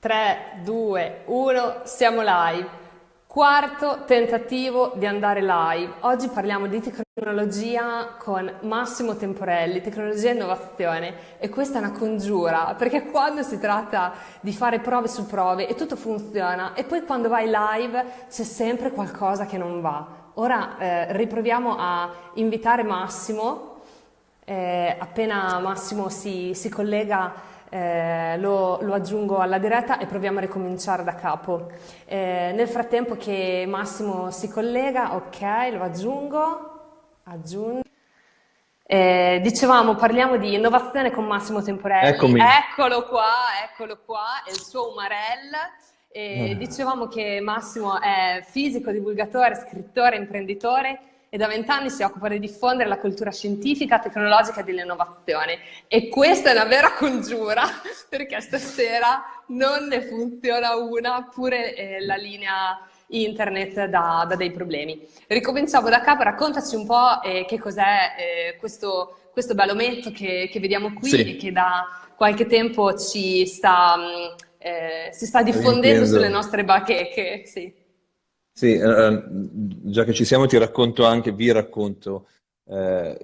3, 2, 1, siamo live. Quarto tentativo di andare live. Oggi parliamo di tecnologia con Massimo Temporelli, tecnologia e innovazione e questa è una congiura perché quando si tratta di fare prove su prove e tutto funziona e poi quando vai live c'è sempre qualcosa che non va. Ora eh, riproviamo a invitare Massimo, eh, appena Massimo si, si collega eh, lo, lo, aggiungo alla diretta e proviamo a ricominciare da capo. Eh, nel frattempo che Massimo si collega, ok, lo aggiungo, aggiungo. Eh, dicevamo, parliamo di innovazione con Massimo Temporelli. Eccomi. Eccolo qua, eccolo qua, è il suo Umarell. Eh, dicevamo che Massimo è fisico, divulgatore, scrittore, imprenditore e da vent'anni si occupa di diffondere la cultura scientifica, tecnologica e dell'innovazione. E questa è una vera congiura, perché stasera non ne funziona una, pure eh, la linea internet da, da, dei problemi. Ricominciamo da capo, raccontaci un po' eh, che cos'è eh, questo, questo bellometto che, che vediamo qui sì. e che da qualche tempo ci sta, mm, eh, si sta diffondendo sulle nostre bacheche. Sì. Sì, eh, già che ci siamo ti racconto anche, vi racconto eh,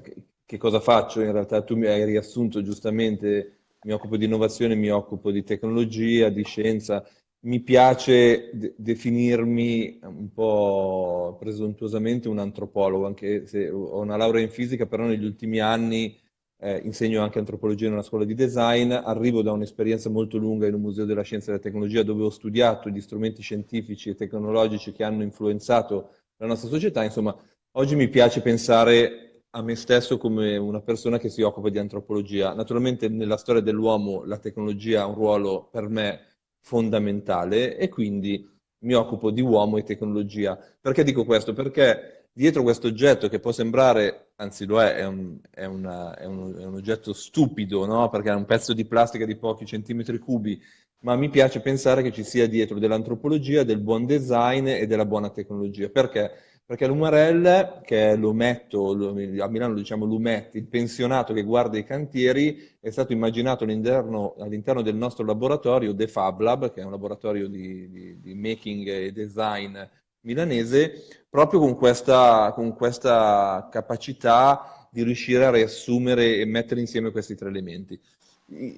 che cosa faccio. In realtà tu mi hai riassunto giustamente, mi occupo di innovazione, mi occupo di tecnologia, di scienza. Mi piace de definirmi un po' presuntuosamente un antropologo, anche se ho una laurea in fisica, però negli ultimi anni eh, insegno anche antropologia in una scuola di design, arrivo da un'esperienza molto lunga in un museo della scienza e della tecnologia dove ho studiato gli strumenti scientifici e tecnologici che hanno influenzato la nostra società, insomma, oggi mi piace pensare a me stesso come una persona che si occupa di antropologia. Naturalmente nella storia dell'uomo la tecnologia ha un ruolo per me fondamentale e quindi mi occupo di uomo e tecnologia. Perché dico questo? Perché dietro questo oggetto che può sembrare, anzi lo è, è un, è una, è un, è un oggetto stupido, no? perché è un pezzo di plastica di pochi centimetri cubi, ma mi piace pensare che ci sia dietro dell'antropologia, del buon design e della buona tecnologia. Perché? Perché l'Umarell, che è l'ometto, a Milano lo diciamo l'umet, il pensionato che guarda i cantieri, è stato immaginato all'interno, all'interno del nostro laboratorio, The Fab Lab, che è un laboratorio di, di, di making e design milanese, proprio con questa, con questa capacità di riuscire a riassumere e mettere insieme questi tre elementi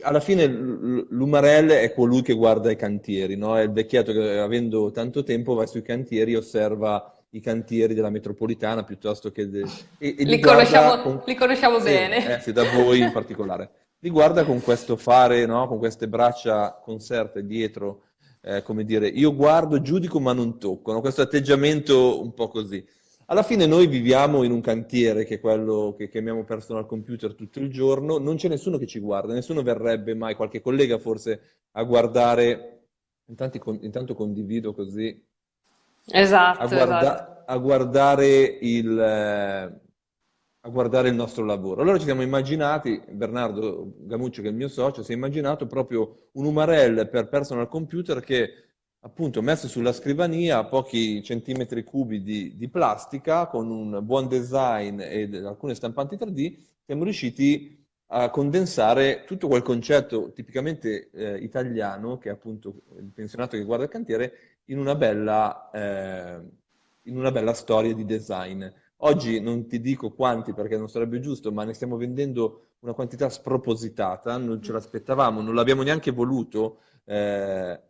alla fine l'Umarell è colui che guarda i cantieri, no? è il vecchietto che avendo tanto tempo va sui cantieri e osserva i cantieri della metropolitana piuttosto che... De... E, e li, li, conosciamo, con... li, conosciamo, sì, bene. Eh, sì, da voi in particolare. Li guarda con questo fare, no? con queste braccia conserte dietro eh, come dire, io guardo, giudico ma non tocco, no? questo atteggiamento un po' così. Alla fine noi viviamo in un cantiere che è quello che chiamiamo personal computer tutto il giorno, non c'è nessuno che ci guarda, nessuno verrebbe mai, qualche collega forse, a guardare, intanto, intanto condivido così, esatto, a, guarda, esatto. a guardare il, eh, a guardare il nostro lavoro. Allora ci siamo immaginati, Bernardo Gamuccio che è il mio socio, si è immaginato proprio un UMRL per personal computer che appunto messo sulla scrivania a pochi centimetri cubi di, di, plastica con un buon design e alcune stampanti 3D siamo riusciti a condensare tutto quel concetto tipicamente eh, italiano che è appunto il pensionato che guarda il cantiere in una bella, eh, in una bella storia di design. Oggi non ti dico quanti perché non sarebbe giusto, ma ne stiamo vendendo una quantità spropositata, non ce l'aspettavamo, non l'abbiamo neanche voluto, eh,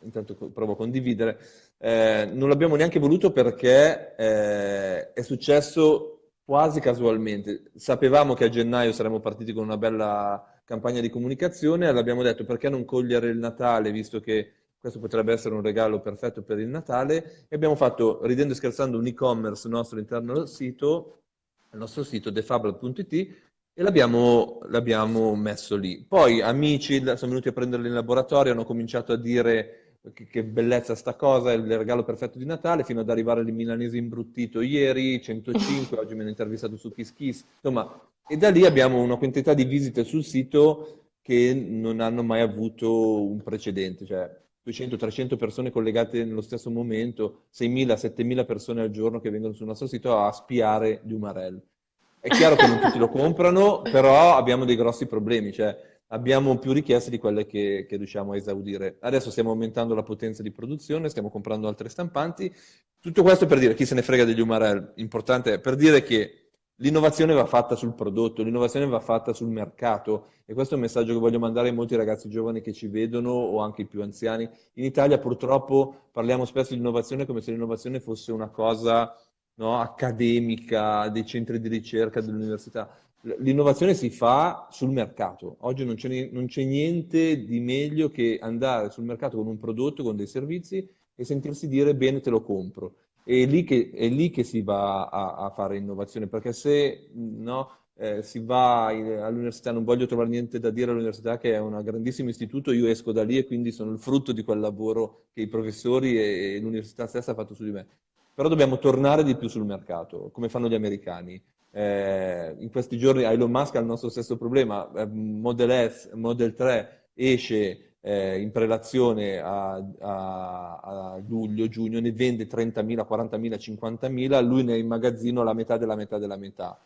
intanto provo a condividere, eh, non l'abbiamo neanche voluto perché eh, è successo quasi casualmente. Sapevamo che a gennaio saremmo partiti con una bella campagna di comunicazione e l'abbiamo detto perché non cogliere il Natale, visto che questo potrebbe essere un regalo perfetto per il Natale e abbiamo fatto, ridendo e scherzando, un e-commerce nostro all'interno del sito, il nostro sito defable.it e l'abbiamo messo lì. Poi amici sono venuti a prenderli in laboratorio, hanno cominciato a dire che, che, bellezza sta cosa, è il regalo perfetto di Natale, fino ad arrivare al milanese imbruttito ieri, 105, oggi mi hanno intervistato su Kiss Kiss, insomma, e da lì abbiamo una quantità di visite sul sito che non hanno mai avuto un precedente, cioè 200-300 persone collegate nello stesso momento, 6.000-7.000 persone al giorno che vengono sul nostro sito a spiare di Umarell. È chiaro che non tutti lo comprano, però abbiamo dei grossi problemi, cioè abbiamo più richieste di quelle che, che, riusciamo a esaudire. Adesso stiamo aumentando la potenza di produzione, stiamo comprando altre stampanti. Tutto questo per dire, chi se ne frega degli UMRL, importante è per dire che l'innovazione va fatta sul prodotto, l'innovazione va fatta sul mercato e questo è un messaggio che voglio mandare ai molti ragazzi giovani che ci vedono o anche i più anziani. In Italia purtroppo parliamo spesso di innovazione come se l'innovazione fosse una cosa no, accademica, dei centri di ricerca, dell'università. L'innovazione si fa sul mercato. Oggi non c'è, non c'è niente di meglio che andare sul mercato con un prodotto, con dei servizi e sentirsi dire bene te lo compro. È lì che, è lì che si va a, a, fare innovazione, perché se no, eh, si va all'università, non voglio trovare niente da dire all'università che è un grandissimo istituto, io esco da lì e quindi sono il frutto di quel lavoro che i professori e, e l'università stessa ha fatto su di me. Però dobbiamo tornare di più sul mercato, come fanno gli americani. Eh, in questi giorni Elon Musk ha il nostro stesso problema, eh, Model S, Model 3 esce eh, in prelazione a, a, a, luglio, giugno, ne vende 30.000, 40.000, 50.000, lui ne ha in magazzino la metà della metà della metà.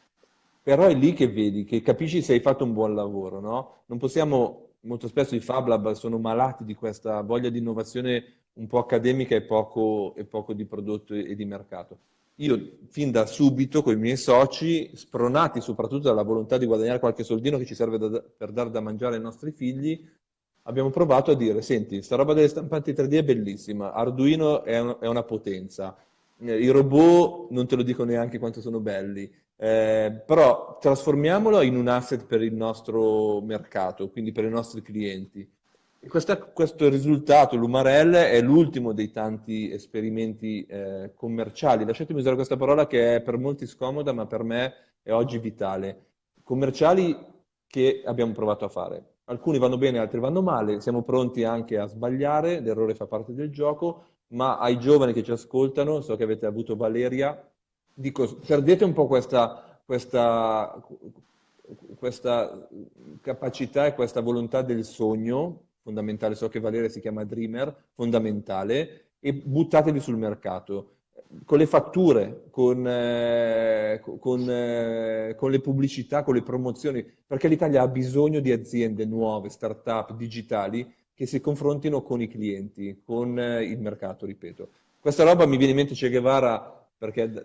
Però è lì che vedi, che capisci se hai fatto un buon lavoro, no? Non possiamo, molto spesso i Fab Lab sono malati di questa voglia di innovazione un po' accademica e poco, e poco di prodotto e di mercato. Io fin da subito con i miei soci, spronati soprattutto dalla volontà di guadagnare qualche soldino che ci serve da, per dare da mangiare ai nostri figli, abbiamo provato a dire, senti, sta roba delle stampanti 3D è bellissima, Arduino è, un, è una potenza, eh, i robot non te lo dico neanche quanto sono belli, eh, però trasformiamolo in un asset per il nostro mercato, quindi per i nostri clienti. Questa, questo risultato, l'Umarell, è l'ultimo dei tanti esperimenti eh, commerciali. Lasciatemi usare questa parola che è per molti scomoda, ma per me è oggi vitale. Commerciali che abbiamo provato a fare alcuni vanno bene, altri vanno male, siamo pronti anche a sbagliare, l'errore fa parte del gioco, ma ai giovani che ci ascoltano, so che avete avuto Valeria, dico, perdete un po' questa, questa, questa capacità e questa volontà del sogno, fondamentale, so che Valeria si chiama Dreamer, fondamentale, e buttatevi sul mercato con le fatture, con, eh, con, eh, con, le pubblicità, con le promozioni, perché l'Italia ha bisogno di aziende nuove, start-up, digitali, che si confrontino con i clienti, con eh, il mercato, ripeto. Questa roba mi viene in mente Che Guevara, perché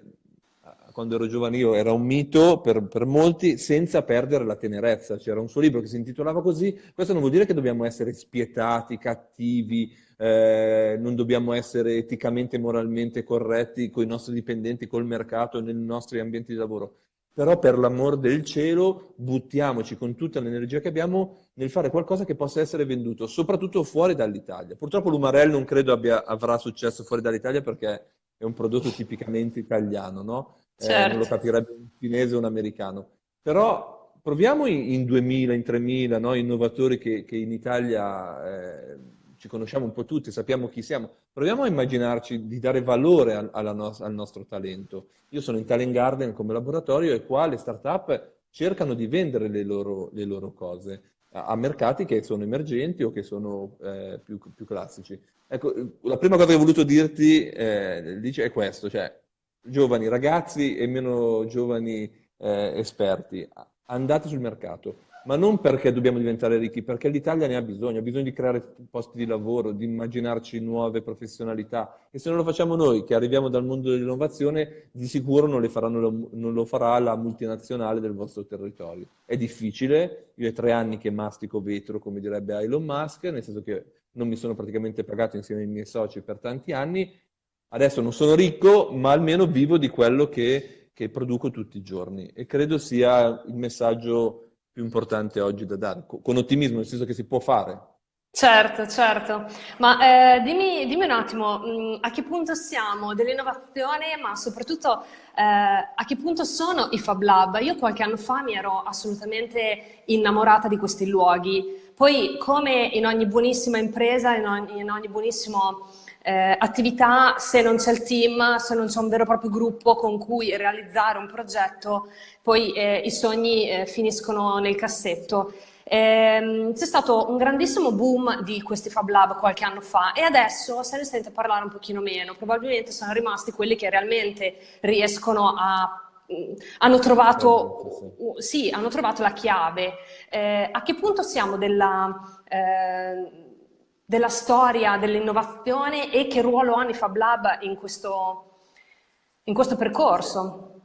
quando ero giovane io era un mito per, per molti, senza perdere la tenerezza. C'era un suo libro che si intitolava così. Questo non vuol dire che dobbiamo essere spietati, cattivi, eh, non dobbiamo essere eticamente e moralmente corretti con i nostri dipendenti, col mercato, nei nostri ambienti di lavoro. Però per l'amor del cielo buttiamoci con tutta l'energia che abbiamo nel fare qualcosa che possa essere venduto, soprattutto fuori dall'Italia. Purtroppo l'Umarell non credo abbia, avrà successo fuori dall'Italia perché è un prodotto tipicamente italiano, no? Certo. Eh, non lo certo. capirebbe un cinese o un americano. Però proviamo in, in 2000, in 3000, no? innovatori che, che in Italia... Eh, ci conosciamo un po' tutti, sappiamo chi siamo, proviamo a immaginarci di dare valore al, no al nostro talento. Io sono in Talent Garden come laboratorio e qua le start-up cercano di vendere le loro, le loro cose a, a, mercati che sono emergenti o che sono eh, più, più, classici. Ecco, la prima cosa che ho voluto dirti eh, è questo, cioè giovani ragazzi e meno giovani eh, esperti, andate sul mercato, ma non perché dobbiamo diventare ricchi, perché l'Italia ne ha bisogno, ha bisogno di creare posti di lavoro, di immaginarci nuove professionalità. E se non lo facciamo noi, che arriviamo dal mondo dell'innovazione, di sicuro non, faranno, non, lo farà la multinazionale del vostro territorio. È difficile, io ho tre anni che mastico vetro, come direbbe Elon Musk, nel senso che non mi sono praticamente pagato insieme ai miei soci per tanti anni, adesso non sono ricco, ma almeno vivo di quello che, che produco tutti i giorni. E credo sia il messaggio più importante oggi da dare, con ottimismo, nel senso che si può fare. Certo, certo, ma eh, dimmi, dimmi, un attimo mh, mm, a che punto siamo dell'innovazione, ma soprattutto eh, a che punto sono i Fab Lab? Io qualche anno fa mi ero assolutamente innamorata di questi luoghi, poi come in ogni buonissima impresa, in ogni, in ogni buonissimo eh, attività, se non c'è il team, se non c'è un vero e proprio gruppo con cui realizzare un progetto, poi eh, i sogni eh, finiscono nel cassetto. Ehm, c'è stato un grandissimo boom di questi Fab Lab qualche anno fa e adesso se ne sente parlare un pochino meno, probabilmente sono rimasti quelli che realmente riescono a hanno trovato, sì, hanno trovato la chiave. Eh, a che punto siamo della, eh, della storia dell'innovazione e che ruolo hanno i Fab Lab in questo, in questo percorso?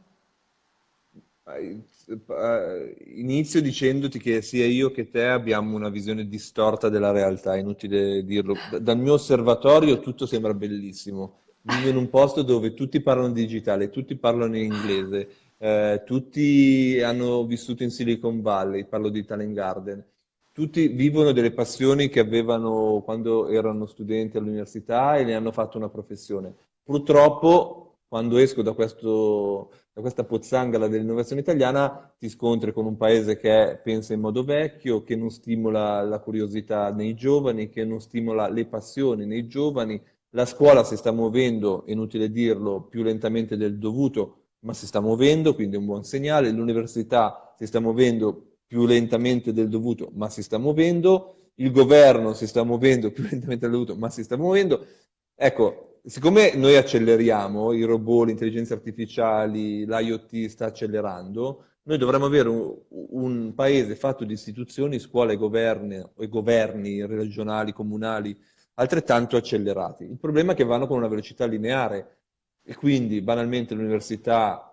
Inizio dicendoti che sia io che te abbiamo una visione distorta della realtà, inutile dirlo. Dal mio osservatorio tutto sembra bellissimo. Vivo in un posto dove tutti parlano digitale, tutti parlano in inglese, eh, tutti hanno vissuto in Silicon Valley, parlo di Talent Garden, tutti vivono delle passioni che avevano quando erano studenti all'università e ne hanno fatto una professione. Purtroppo, quando esco da, questo, da questa pozzanghera dell'innovazione italiana, ti scontri con un paese che pensa in modo vecchio, che non stimola la curiosità nei giovani, che non stimola le passioni nei giovani. La scuola si sta muovendo, inutile dirlo, più lentamente del dovuto, ma si sta muovendo, quindi è un buon segnale. L'università si sta muovendo più lentamente del dovuto, ma si sta muovendo. Il governo si sta muovendo più lentamente del dovuto, ma si sta muovendo. Ecco, siccome noi acceleriamo, i robot, le intelligenze artificiali, l'IoT sta accelerando, noi dovremmo avere un, un, paese fatto di istituzioni, scuole, governi, e governi regionali, comunali, altrettanto accelerati. Il problema è che vanno con una velocità lineare e quindi banalmente le università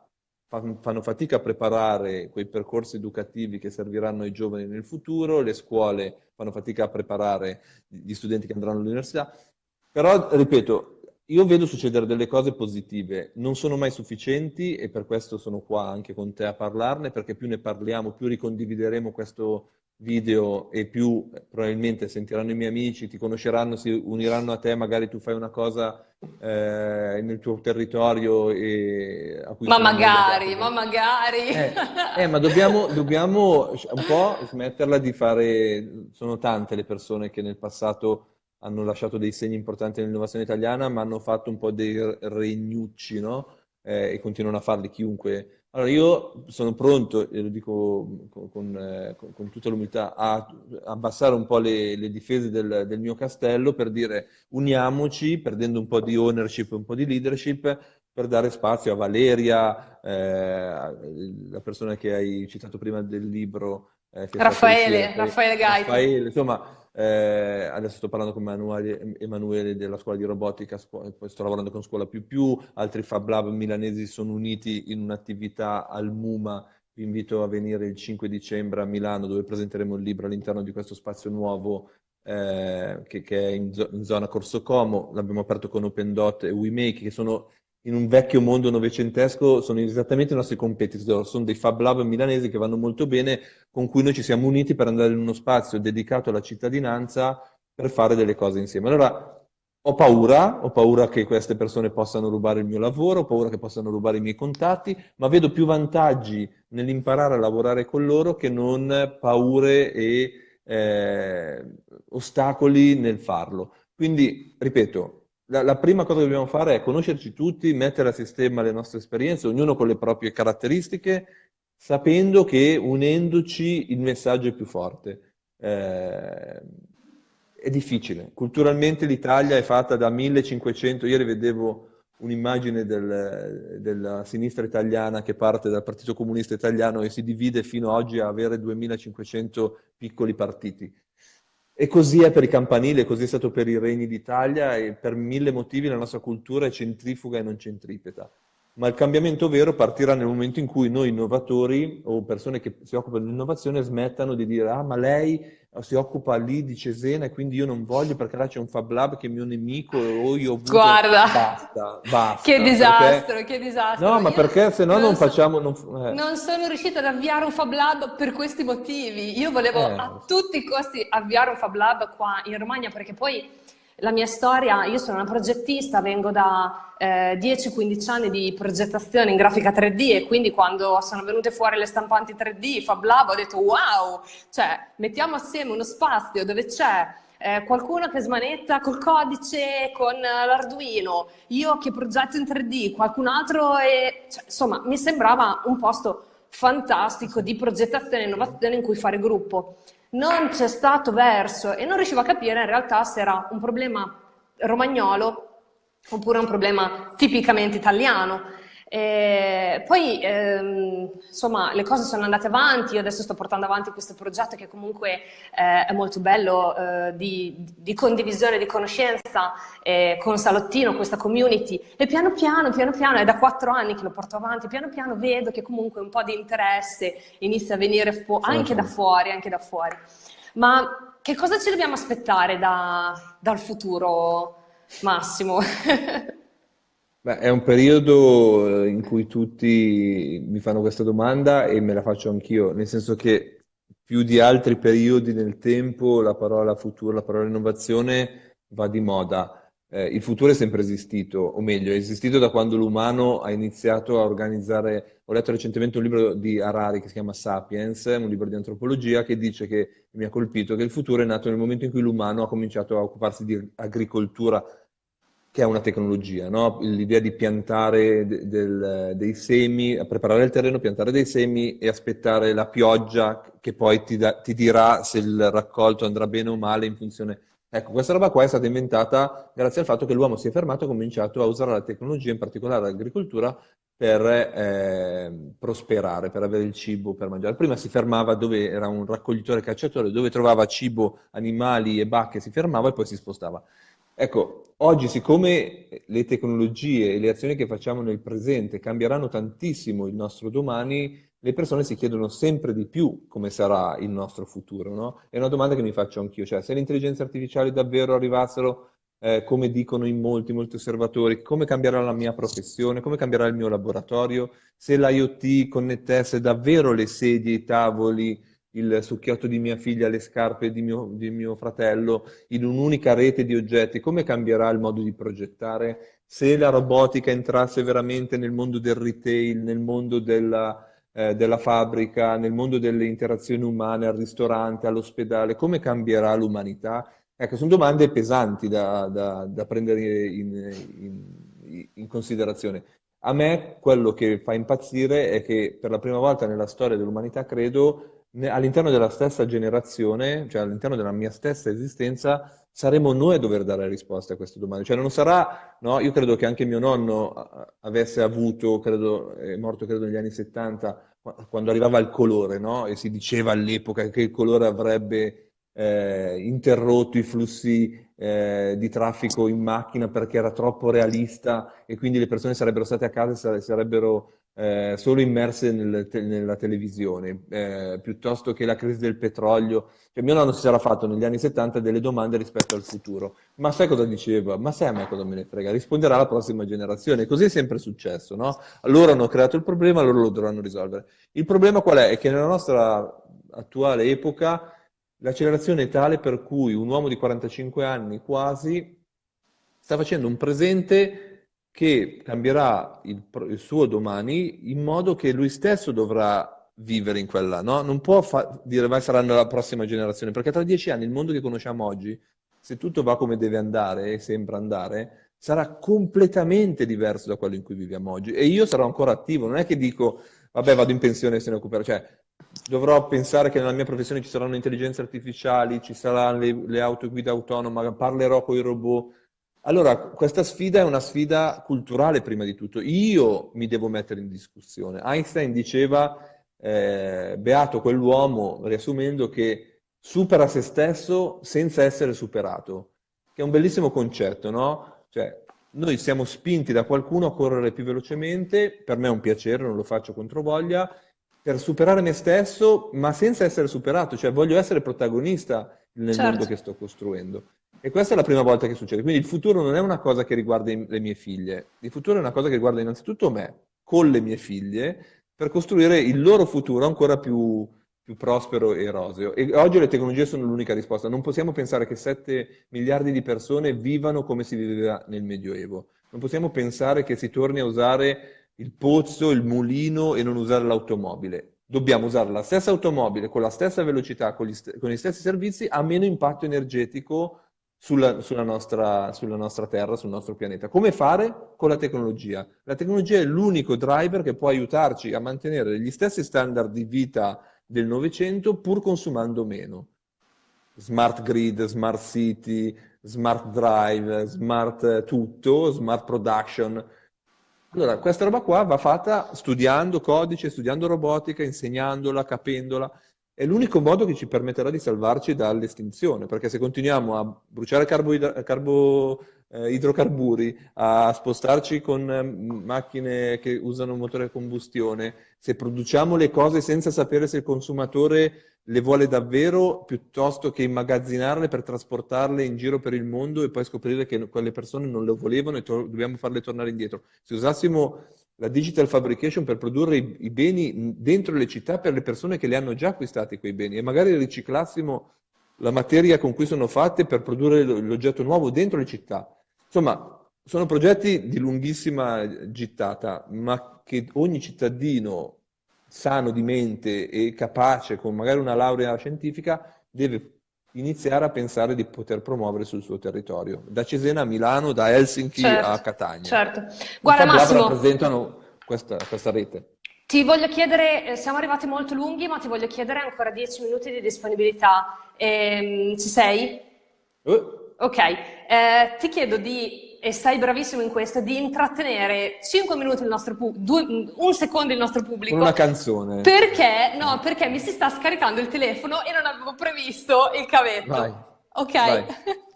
fanno fatica a preparare quei percorsi educativi che serviranno ai giovani nel futuro, le scuole fanno fatica a preparare gli studenti che andranno all'università, però ripeto, io vedo succedere delle cose positive, non sono mai sufficienti e per questo sono qua anche con te a parlarne, perché più ne parliamo, più ricondivideremo questo video e più probabilmente sentiranno i miei amici, ti conosceranno, si uniranno a te, magari tu fai una cosa eh, nel tuo territorio e a cui ma magari, ma magari eh, eh, ma dobbiamo, dobbiamo un po' smetterla di fare sono tante le persone che nel passato hanno lasciato dei segni importanti nell'innovazione italiana ma hanno fatto un po' dei regnucci no? Eh, e continuano a farli chiunque allora, io sono pronto, e lo dico con, con, eh, con tutta l'umiltà, a abbassare un po' le, le difese del, del, mio castello per dire uniamoci, perdendo un po' di ownership un po' di leadership, per dare spazio a Valeria, eh, la persona che hai citato prima del libro. Eh, Raffaele, Raffaele Gaiti. Raffaele, insomma, eh, adesso sto parlando con Emanuele, Emanuele, della scuola di robotica, poi sto lavorando con Scuola Più Più, altri Fab Lab milanesi sono uniti in un'attività al MUMA, vi invito a venire il 5 dicembre a Milano dove presenteremo il libro all'interno di questo spazio nuovo eh, che, che, è in, zo in, zona Corso Como, l'abbiamo aperto con OpenDot e WeMake che sono in un vecchio mondo novecentesco sono esattamente i nostri competitor, sono dei Fab Lab milanesi che vanno molto bene, con cui noi ci siamo uniti per andare in uno spazio dedicato alla cittadinanza per fare delle cose insieme. Allora, ho paura, ho paura che queste persone possano rubare il mio lavoro, ho paura che possano rubare i miei contatti, ma vedo più vantaggi nell'imparare a lavorare con loro che non paure e eh, ostacoli nel farlo. Quindi, ripeto, la, la, prima cosa che dobbiamo fare è conoscerci tutti, mettere a sistema le nostre esperienze, ognuno con le proprie caratteristiche, sapendo che unendoci il messaggio è più forte. Eh, è difficile. Culturalmente l'Italia è fatta da 1500, ieri vedevo un'immagine del, della sinistra italiana che parte dal Partito Comunista Italiano e si divide fino ad oggi a avere 2500 piccoli partiti. E così è per i campanili, così è stato per i regni d'Italia e per mille motivi la nostra cultura è centrifuga e non centripeta. Ma il cambiamento vero partirà nel momento in cui noi innovatori o persone che si occupano di innovazione smettano di dire ah ma lei si occupa lì di Cesena e quindi io non voglio perché là c'è un Fab Lab che è mio nemico o io ho avuto... Guarda, basta, basta. Che disastro, perché... che disastro. No, ma io perché se no non, non so, facciamo... Non... Eh. non, sono riuscita ad avviare un Fab Lab per questi motivi. Io volevo eh. a tutti i costi avviare un Fab Lab qua in Romagna perché poi la mia storia, io sono una progettista, vengo da eh, 10-15 anni di progettazione in grafica 3D e quindi quando sono venute fuori le stampanti 3D, Fab Lab, ho detto wow, cioè mettiamo assieme uno spazio dove c'è eh, qualcuno che smanetta col codice, con l'Arduino, io che progetto in 3D, qualcun altro e... Cioè, insomma, mi sembrava un posto fantastico di progettazione e innovazione in cui fare gruppo non c'è stato verso e non riuscivo a capire in realtà se era un problema romagnolo oppure un problema tipicamente italiano. E poi, ehm, insomma, le cose sono andate avanti, io adesso sto portando avanti questo progetto che comunque eh, è molto bello eh, di, di, condivisione, di conoscenza eh, con Salottino, questa community, e piano piano, piano piano, è da quattro anni che lo porto avanti, piano piano vedo che comunque un po' di interesse inizia a venire anche da fuori, anche da fuori. Ma che cosa ci dobbiamo aspettare da, dal futuro, Massimo? Beh, è un periodo eh, in cui tutti mi fanno questa domanda e me la faccio anch'io, nel senso che più di altri periodi nel tempo la parola futuro, la parola innovazione va di moda. Eh, il futuro è sempre esistito, o meglio, è esistito da quando l'umano ha iniziato a organizzare. Ho letto recentemente un libro di Harari che si chiama Sapiens, un libro di antropologia, che dice che mi ha colpito che il futuro è nato nel momento in cui l'umano ha cominciato a occuparsi di agricoltura che è una tecnologia, no? l'idea di piantare de del, dei semi, preparare il terreno, piantare dei semi e aspettare la pioggia che poi ti, da, ti, dirà se il raccolto andrà bene o male in funzione... Ecco, questa roba qua è stata inventata grazie al fatto che l'uomo si è fermato e ha cominciato a usare la tecnologia, in particolare l'agricoltura, per eh, prosperare, per avere il cibo per mangiare. Prima si fermava dove era un raccoglitore cacciatore, dove trovava cibo, animali e bacche, si fermava e poi si spostava. Ecco, oggi siccome le tecnologie e le azioni che facciamo nel presente cambieranno tantissimo il nostro domani, le persone si chiedono sempre di più come sarà il nostro futuro, no? È una domanda che mi faccio anch'io, cioè se le intelligenze artificiali davvero arrivassero, eh, come dicono in molti, molti osservatori, come cambierà la mia professione, come cambierà il mio laboratorio, se l'IoT connettesse davvero le sedie, i tavoli, il succhiotto di mia figlia, le scarpe di mio, di mio fratello in un'unica rete di oggetti, come cambierà il modo di progettare? Se la robotica entrasse veramente nel mondo del retail, nel mondo della, eh, della fabbrica, nel mondo delle interazioni umane, al ristorante, all'ospedale, come cambierà l'umanità? Ecco, sono domande pesanti da, da, da prendere in, in, in considerazione. A me quello che fa impazzire è che per la prima volta nella storia dell'umanità, credo, all'interno della stessa generazione, cioè all'interno della mia stessa esistenza, saremo noi a dover dare risposte a queste domande. Cioè non sarà, no? Io credo che anche mio nonno avesse avuto, credo, è morto credo negli anni 70, quando arrivava il colore, no? E si diceva all'epoca che il colore avrebbe eh, interrotto i flussi eh, di traffico in macchina perché era troppo realista e quindi le persone sarebbero state a casa e sarebbero eh, solo immerse nel te nella televisione, eh, piuttosto che la crisi del petrolio. Cioè, mio nonno si sarà fatto negli anni 70 delle domande rispetto al futuro. Ma sai cosa diceva? Ma sai a me cosa me ne frega? Risponderà la prossima generazione. Così è sempre successo, no? Loro hanno creato il problema, loro lo dovranno risolvere. Il problema qual è? È che nella nostra attuale epoca l'accelerazione è tale per cui un uomo di 45 anni quasi sta facendo un presente che cambierà il, il, suo domani in modo che lui stesso dovrà vivere in quella, no? Non può dire vai saranno la prossima generazione, perché tra dieci anni il mondo che conosciamo oggi, se tutto va come deve andare e sembra andare, sarà completamente diverso da quello in cui viviamo oggi. E io sarò ancora attivo, non è che dico vabbè vado in pensione e se ne occuperò, cioè dovrò pensare che nella mia professione ci saranno intelligenze artificiali, ci saranno le, le autoguida autonome, parlerò con i robot, allora, questa sfida è una sfida culturale prima di tutto. Io mi devo mettere in discussione. Einstein diceva, eh, beato quell'uomo, riassumendo, che supera se stesso senza essere superato, che è un bellissimo concetto, no? Cioè, noi siamo spinti da qualcuno a correre più velocemente, per me è un piacere, non lo faccio contro voglia, per superare me stesso, ma senza essere superato, cioè voglio essere protagonista nel certo. mondo che sto costruendo. E questa è la prima volta che succede. Quindi il futuro non è una cosa che riguarda le mie figlie, il futuro è una cosa che riguarda innanzitutto me, con le mie figlie, per costruire il loro futuro ancora più, più prospero e roseo. E oggi le tecnologie sono l'unica risposta. Non possiamo pensare che 7 miliardi di persone vivano come si viveva nel Medioevo. Non possiamo pensare che si torni a usare il pozzo, il mulino e non usare l'automobile. Dobbiamo usare la stessa automobile con la stessa velocità, con gli, con gli stessi servizi, a meno impatto energetico sulla, sulla, nostra, sulla nostra Terra, sul nostro pianeta. Come fare? Con la tecnologia. La tecnologia è l'unico driver che può aiutarci a mantenere gli stessi standard di vita del Novecento pur consumando meno. Smart grid, smart city, smart drive, smart tutto, smart production. Allora, questa roba qua va fatta studiando codice, studiando robotica, insegnandola, capendola. È l'unico modo che ci permetterà di salvarci dall'estinzione, perché se continuiamo a bruciare carbo, carbo eh, idrocarburi, a spostarci con eh, macchine che usano motore a combustione, se produciamo le cose senza sapere se il consumatore le vuole davvero, piuttosto che immagazzinarle per trasportarle in giro per il mondo e poi scoprire che quelle persone non le volevano e dobbiamo farle tornare indietro. Se usassimo la digital fabrication per produrre i, i, beni dentro le città per le persone che le hanno già acquistati quei beni e magari riciclassimo la materia con cui sono fatte per produrre l'oggetto nuovo dentro le città. Insomma, sono progetti di lunghissima gittata, ma che ogni cittadino sano di mente e capace, con magari una laurea scientifica, deve iniziare a pensare di poter promuovere sul suo territorio, da Cesena a Milano, da Helsinki certo, a Catania. Certo. Guarda Massimo, rappresentano questa, questa rete. Ti voglio chiedere, eh, siamo arrivati molto lunghi, ma ti voglio chiedere ancora 10 minuti di disponibilità. Ehm, ci sei? Uh. Ok, eh, ti chiedo di, e sei bravissimo in questo, di intrattenere 5 minuti il nostro pubblico, un secondo il nostro pubblico. Con una canzone. Perché? No, perché mi si sta scaricando il telefono e non avevo previsto il cavetto. Vai. Ok. Vai.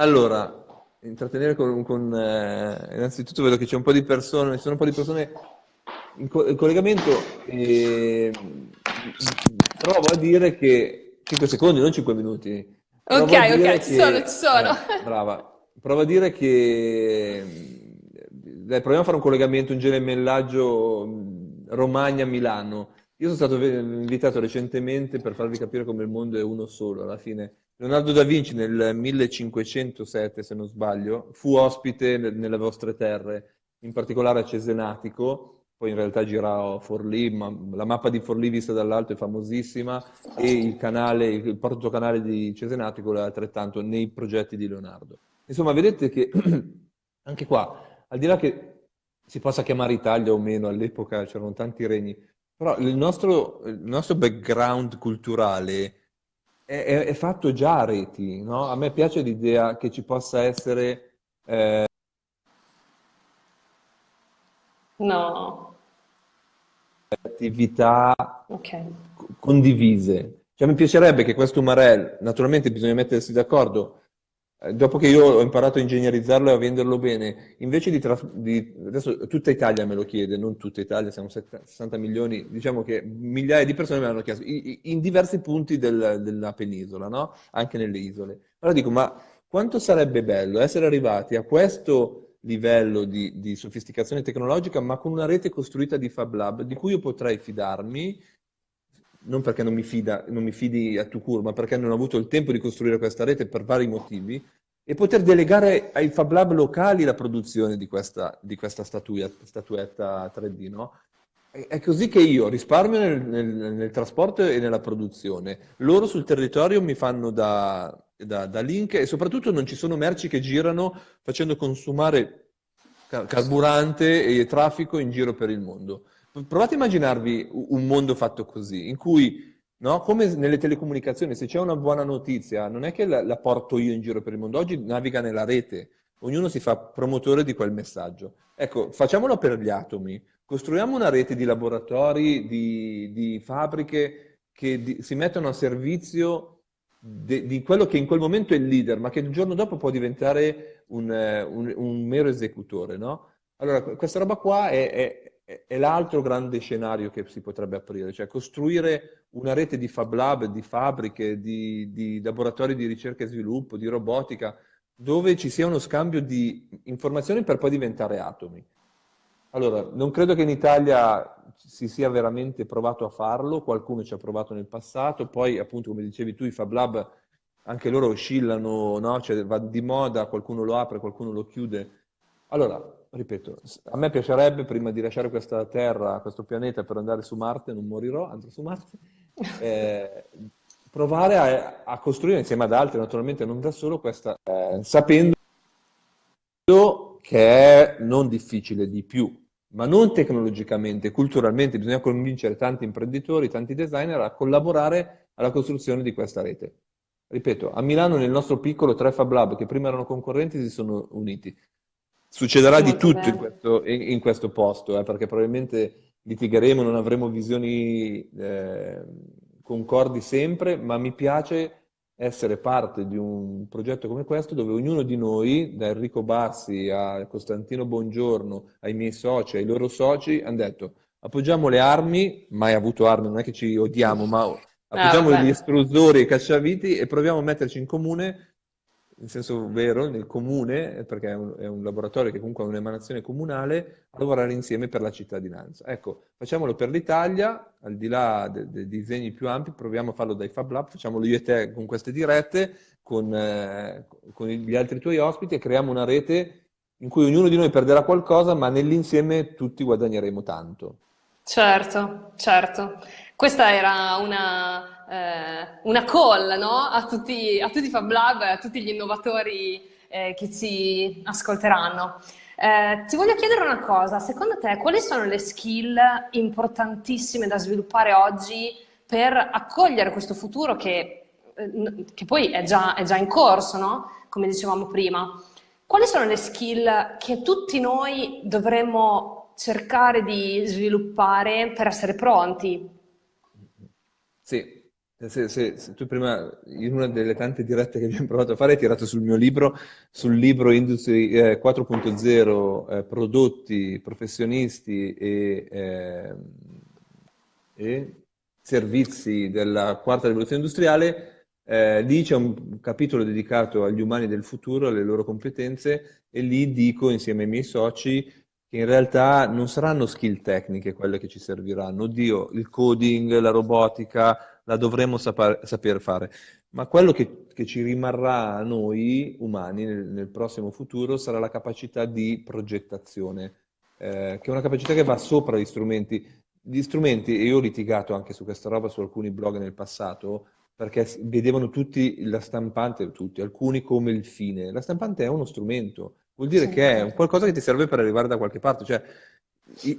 Allora, intrattenere con... con eh, innanzitutto vedo che c'è un po' di persone, ci sono un po' di persone in, co in collegamento e provo a dire che 5 secondi, non 5 minuti Ok, ok, ci sono, ci sono. Eh, brava. Provo a dire che... Dai, proviamo a fare un collegamento, un gemellaggio Romagna-Milano. Io sono stato invitato recentemente per farvi capire come il mondo è uno solo, alla fine. Leonardo da Vinci nel 1507, se non sbaglio, fu ospite nelle vostre terre, in particolare a Cesenatico, poi in realtà gira Forlì, ma la mappa di Forlì vista dall'alto è famosissima e il canale, il portocanale di Cesenatico è altrettanto nei progetti di Leonardo. Insomma, vedete che anche qua, al di là che si possa chiamare Italia o meno, all'epoca c'erano tanti regni, però il nostro, il nostro background culturale è, è, è, fatto già a reti, no? A me piace l'idea che ci possa essere... Eh... No attività okay. condivise. Cioè, mi piacerebbe che questo Marel, naturalmente bisogna mettersi d'accordo, dopo che io ho imparato a ingegnerizzarlo e a venderlo bene, invece di, di, adesso tutta Italia me lo chiede, non tutta Italia, siamo 60 milioni, diciamo che migliaia di persone me l'hanno chiesto, in, diversi punti del, della penisola, no? anche nelle isole. Allora dico, ma quanto sarebbe bello essere arrivati a questo livello di, di, sofisticazione tecnologica, ma con una rete costruita di Fab Lab, di cui io potrei fidarmi, non perché non mi, fida, non mi fidi a Tucur, ma perché non ho avuto il tempo di costruire questa rete per vari motivi, e poter delegare ai Fab Lab locali la produzione di questa, di questa statuetta 3D, no? È così che io risparmio nel, nel, nel, trasporto e nella produzione. Loro sul territorio mi fanno da, da, da, link e soprattutto non ci sono merci che girano facendo consumare carburante e traffico in giro per il mondo. Provate a immaginarvi un mondo fatto così, in cui, no, come nelle telecomunicazioni, se c'è una buona notizia, non è che la, la porto io in giro per il mondo, oggi naviga nella rete, ognuno si fa promotore di quel messaggio. Ecco, facciamolo per gli atomi, costruiamo una rete di laboratori, di, di fabbriche che di, si mettono a servizio de, di quello che in quel momento è il leader, ma che il giorno dopo può diventare un, un, un mero esecutore. No? Allora, questa roba qua è, è, è l'altro grande scenario che si potrebbe aprire, cioè costruire una rete di fab lab, di fabbriche, di, di laboratori di ricerca e sviluppo, di robotica, dove ci sia uno scambio di informazioni per poi diventare atomi. Allora, non credo che in Italia si sia veramente provato a farlo, qualcuno ci ha provato nel passato, poi appunto come dicevi tu i Fab Lab anche loro oscillano, no? cioè, va di moda, qualcuno lo apre, qualcuno lo chiude. Allora, ripeto, a me piacerebbe prima di lasciare questa terra, questo pianeta per andare su Marte, non morirò, andrò su Marte, eh, provare a, a, costruire insieme ad altri, naturalmente non da solo, questa, eh, sapendo che è non difficile di più, ma non tecnologicamente, culturalmente, bisogna convincere tanti imprenditori, tanti designer a collaborare alla costruzione di questa rete. Ripeto, a Milano nel nostro piccolo tre Fab Lab che prima erano concorrenti si sono uniti. Succederà di tutto in questo, in, questo posto, eh, perché probabilmente litigheremo, non avremo visioni eh, concordi sempre, ma mi piace essere parte di un progetto come questo dove ognuno di noi, da Enrico Bassi a Costantino Bongiorno, ai miei soci, ai loro soci, hanno detto appoggiamo le armi, mai avuto armi, non è che ci odiamo, ma appoggiamo ah, gli estrusori e i cacciaviti e proviamo a metterci in comune in senso vero, nel comune, perché è un, è un, laboratorio che comunque ha un'emanazione comunale, lavorare insieme per la cittadinanza. Ecco, facciamolo per l'Italia, al di là dei, dei disegni più ampi, proviamo a farlo dai Fab Lab, facciamolo io e te con queste dirette, con, eh, con gli altri tuoi ospiti e creiamo una rete in cui ognuno di noi perderà qualcosa, ma nell'insieme tutti guadagneremo tanto. Certo, certo. Questa era una, eh, una call no? a, tutti, a tutti i Fab Lab, a tutti gli innovatori eh, che ci ascolteranno. Eh, ti voglio chiedere una cosa, secondo te quali sono le skill importantissime da sviluppare oggi per accogliere questo futuro che, eh, che poi è già, è già, in corso, no? come dicevamo prima? Quali sono le skill che tutti noi dovremmo cercare di sviluppare per essere pronti. Sì, se, se, se, tu prima, in una delle tante dirette che abbiamo provato a fare, hai tirato sul mio libro, sul libro Industry eh, 4.0, eh, prodotti, professionisti e, eh, e, servizi della quarta rivoluzione industriale, eh, lì c'è un capitolo dedicato agli umani del futuro, alle loro competenze, e lì dico insieme ai miei soci che in realtà non saranno skill tecniche quelle che ci serviranno. Oddio, il coding, la robotica, la dovremo saper, saper fare. Ma quello che, che, ci rimarrà a noi umani nel, nel, prossimo futuro sarà la capacità di progettazione, eh, che è una capacità che va sopra gli strumenti. Gli strumenti, e io ho litigato anche su questa roba su alcuni blog nel passato, perché vedevano tutti la stampante, tutti, alcuni come il fine. La stampante è uno strumento, Vuol dire sì. che è qualcosa che ti serve per arrivare da qualche parte, cioè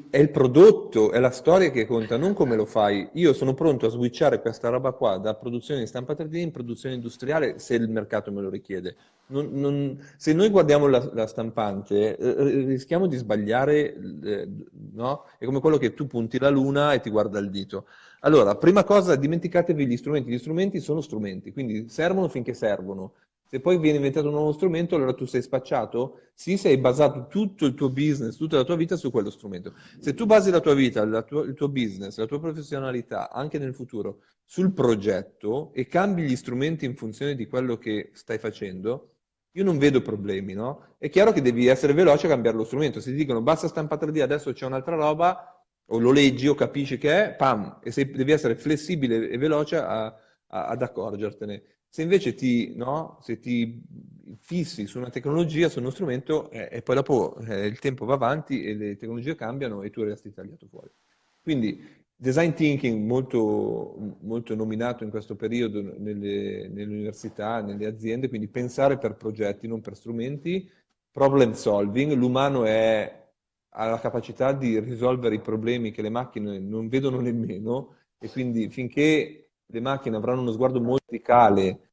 è il prodotto, è la storia che conta, non come lo fai. Io sono pronto a switchare questa roba qua da produzione di stampa 3D in produzione industriale se il mercato me lo richiede. Non, non, se noi guardiamo la, la stampante, eh, rischiamo di sbagliare, eh, no? È come quello che tu punti la luna e ti guarda il dito. Allora, prima cosa, dimenticatevi gli strumenti. Gli strumenti sono strumenti, quindi servono finché servono. Se poi viene inventato un nuovo strumento, allora tu sei spacciato? Sì, se hai basato tutto il tuo business, tutta la tua vita su quello strumento. Se tu basi la tua vita, la tua, il tuo business, la tua professionalità, anche nel futuro, sul progetto e cambi gli strumenti in funzione di quello che stai facendo, io non vedo problemi, no? È chiaro che devi essere veloce a cambiare lo strumento. Se ti dicono basta stampa 3D, adesso c'è un'altra roba, o lo leggi o capisci che è, pam, e sei, devi essere flessibile e veloce a, a, ad accorgertene. Se invece ti, no, se ti fissi su una tecnologia, su uno strumento, eh, e poi dopo eh, il tempo va avanti e le tecnologie cambiano e tu resti tagliato fuori. Quindi design thinking molto, molto nominato in questo periodo nelle, nelle, università, nelle aziende, quindi pensare per progetti, non per strumenti, problem solving, l'umano ha la capacità di risolvere i problemi che le macchine non vedono nemmeno e quindi finché le macchine avranno uno sguardo molto verticale,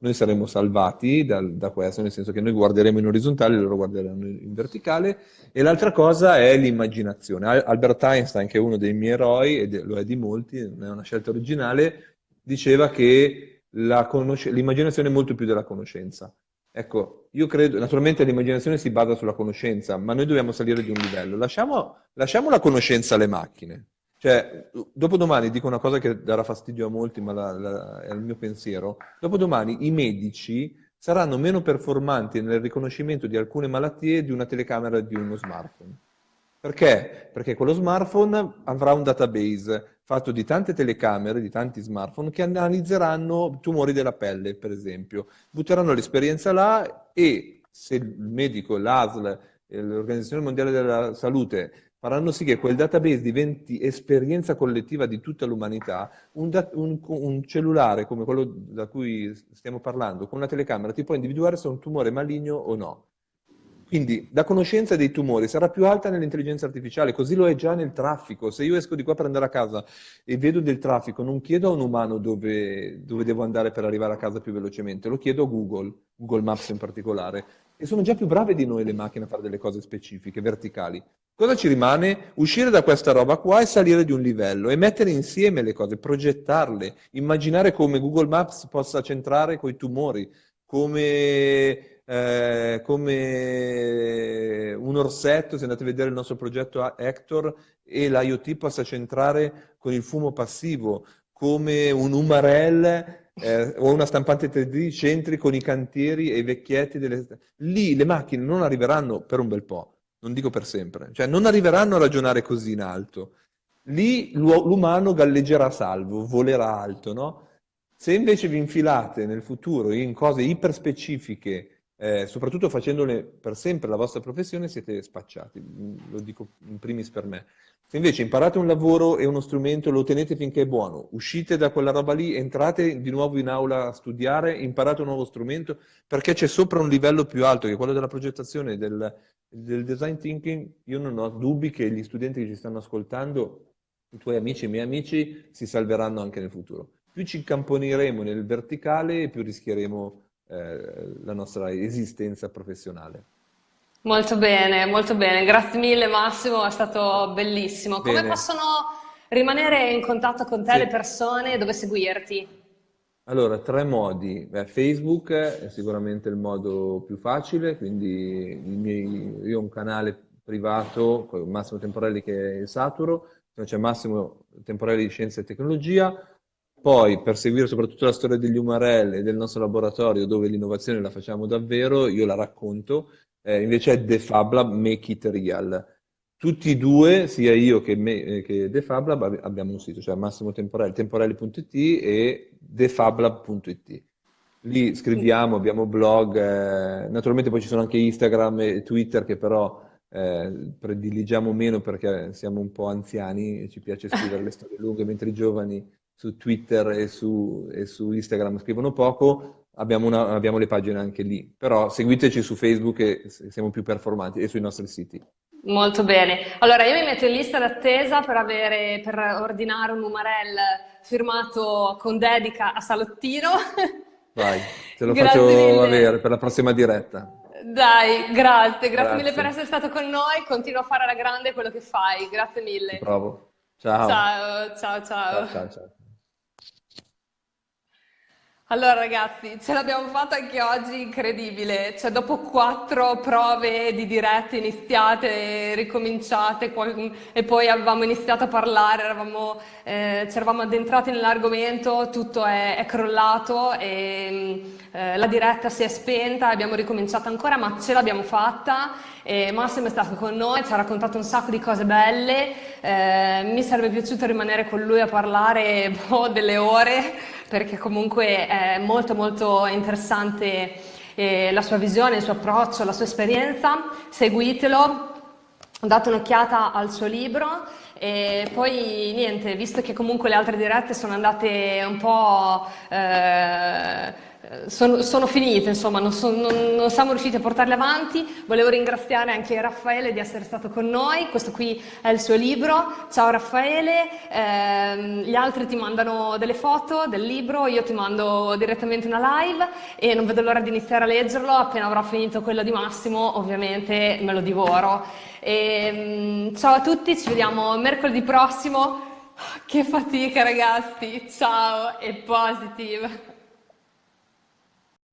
noi saremo salvati da, da, questo, nel senso che noi guarderemo in orizzontale, loro guarderanno in verticale. E l'altra cosa è l'immaginazione. Albert Einstein, che è uno dei miei eroi, e lo è di molti, non è una scelta originale, diceva che l'immaginazione è molto più della conoscenza. Ecco, io credo, naturalmente l'immaginazione si basa sulla conoscenza, ma noi dobbiamo salire di un livello. Lasciamo, lasciamo la conoscenza alle macchine. Cioè, dopodomani dico una cosa che darà fastidio a molti, ma la, la, è il mio pensiero. Dopodomani i medici saranno meno performanti nel riconoscimento di alcune malattie di una telecamera e di uno smartphone. Perché? Perché quello smartphone avrà un database fatto di tante telecamere, di tanti smartphone che analizzeranno tumori della pelle, per esempio. Butteranno l'esperienza là e se il medico, l'ASL, l'Organizzazione Mondiale della Salute faranno sì che quel database diventi esperienza collettiva di tutta l'umanità, un, un, un, cellulare come quello da cui stiamo parlando, con una telecamera, ti può individuare se è un tumore maligno o no. Quindi la conoscenza dei tumori sarà più alta nell'intelligenza artificiale, così lo è già nel traffico. Se io esco di qua per andare a casa e vedo del traffico, non chiedo a un umano dove, dove devo andare per arrivare a casa più velocemente, lo chiedo a Google, Google Maps in particolare, e sono già più brave di noi le macchine a fare delle cose specifiche, verticali. Cosa ci rimane? Uscire da questa roba qua e salire di un livello e mettere insieme le cose, progettarle, immaginare come Google Maps possa centrare coi tumori, come eh, come un orsetto, se andate a vedere il nostro progetto Hector, e l'IoT possa centrare con il fumo passivo, come un Umarell eh, o una stampante 3D centri con i cantieri e i vecchietti. Delle... Lì le macchine non arriveranno per un bel po', non dico per sempre, cioè non arriveranno a ragionare così in alto. Lì l'umano galleggerà salvo, volerà alto, no? Se invece vi infilate nel futuro in cose iperspecifiche eh, soprattutto facendone per sempre la vostra professione, siete spacciati, mm, lo dico in primis per me. Se invece imparate un lavoro e uno strumento, lo tenete finché è buono, uscite da quella roba lì, entrate di nuovo in aula a studiare, imparate un nuovo strumento, perché c'è sopra un livello più alto, che quello della progettazione, del, del design thinking, io non ho dubbi che gli studenti che ci stanno ascoltando, i tuoi amici e i miei amici, si salveranno anche nel futuro. Più ci incamponeremo nel verticale, più rischieremo eh, la nostra esistenza professionale. Molto bene, molto bene. Grazie mille Massimo, è stato bellissimo. Come bene. possono rimanere in contatto con te sì. le persone e dove seguirti? Allora, tre modi. Beh, Facebook è sicuramente il modo più facile, quindi miei, io ho un canale privato con Massimo Temporelli che è il Saturo, c'è Massimo Temporelli di Scienza e Tecnologia, poi, per seguire soprattutto la storia degli Umarell e del nostro laboratorio, dove l'innovazione la facciamo davvero, io la racconto, eh, invece è The Fab Lab Make It Real. Tutti e due, sia io che, me, eh, che The Fab Lab, abbiamo un sito, cioè Massimo Temporelli, temporelli.it e thefablab.it. Lì scriviamo, abbiamo blog, eh, naturalmente poi ci sono anche Instagram e Twitter che però eh, prediligiamo meno perché siamo un po' anziani e ci piace scrivere le storie lunghe, mentre i giovani su Twitter e su, e su Instagram scrivono poco, abbiamo, una, abbiamo, le pagine anche lì. Però seguiteci su Facebook e siamo più performanti e sui nostri siti. Molto bene. Allora io mi metto in lista d'attesa per, per ordinare un numarel firmato con dedica a Salottino. Vai, te lo faccio mille. avere per la prossima diretta. Dai, grazie, grazie, grazie, mille per essere stato con noi, continua a fare alla grande quello che fai, grazie mille. Provo. Ciao. Ciao, ciao, ciao. ciao, ciao, ciao. Allora ragazzi, ce l'abbiamo fatta anche oggi, incredibile, cioè dopo quattro prove di dirette iniziate, ricominciate e poi avevamo iniziato a parlare, eravamo, eh, ci eravamo addentrati nell'argomento, tutto è, è crollato e eh, la diretta si è spenta, abbiamo ricominciato ancora ma ce l'abbiamo fatta. E Massimo è stato con noi, ci ha raccontato un sacco di cose belle, eh, mi sarebbe piaciuto rimanere con lui a parlare boh, delle ore perché comunque è molto molto interessante eh, la sua visione, il suo approccio, la sua esperienza, seguitelo, date un'occhiata al suo libro. E poi niente, visto che comunque le altre dirette sono andate un po' eh, sono, sono, finite, insomma, non, so, non, non, siamo riusciti a portarle avanti. Volevo ringraziare anche Raffaele di essere stato con noi, questo qui è il suo libro. Ciao Raffaele, eh, gli altri ti mandano delle foto del libro, io ti mando direttamente una live e non vedo l'ora di iniziare a leggerlo, appena avrò finito quello di Massimo ovviamente me lo divoro. E, ehm, ciao a tutti, ci vediamo mercoledì prossimo. Che fatica ragazzi, ciao e positive!